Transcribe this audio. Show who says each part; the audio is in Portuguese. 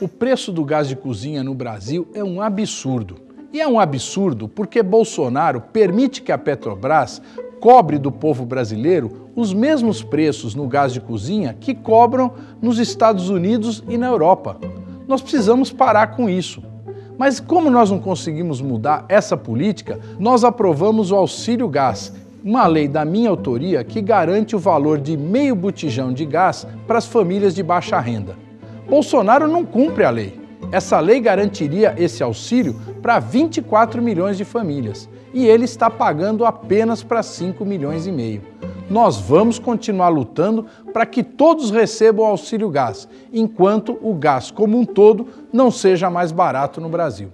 Speaker 1: O preço do gás de cozinha no Brasil é um absurdo. E é um absurdo porque Bolsonaro permite que a Petrobras cobre do povo brasileiro os mesmos preços no gás de cozinha que cobram nos Estados Unidos e na Europa. Nós precisamos parar com isso. Mas como nós não conseguimos mudar essa política, nós aprovamos o auxílio gás, uma lei da minha autoria que garante o valor de meio botijão de gás para as famílias de baixa renda. Bolsonaro não cumpre a lei. Essa lei garantiria esse auxílio para 24 milhões de famílias e ele está pagando apenas para 5 milhões e meio. Nós vamos continuar lutando para que todos recebam auxílio gás, enquanto o gás como um todo não seja mais barato no Brasil.